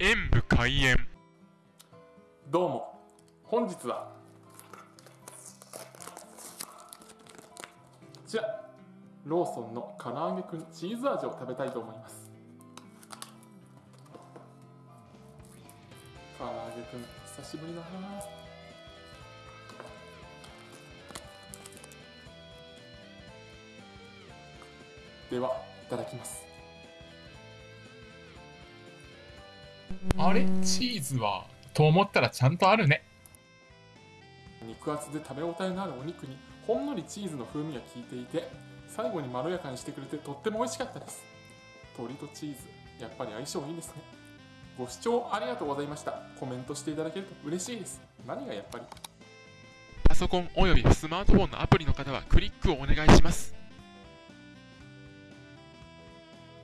演武開演。どうも。本日は。こちら。ローソンの唐揚げくんチーズ味を食べたいと思います。唐揚げくん久しぶりだな。ではいただきます。あれ？チーズはと思ったらちゃんとあるね。肉厚で食べ応えのあるお肉にほんのりチーズの風味が効いていて最後にまろやかにしてくれてとっても美味しかったです。鶏とチーズやっぱり相性いいですね。ご視聴ありがとうございました。コメントしていただけると嬉しいです。何がやっぱり？パソコンおよびスマートフォンのアプリの方はクリックをお願いします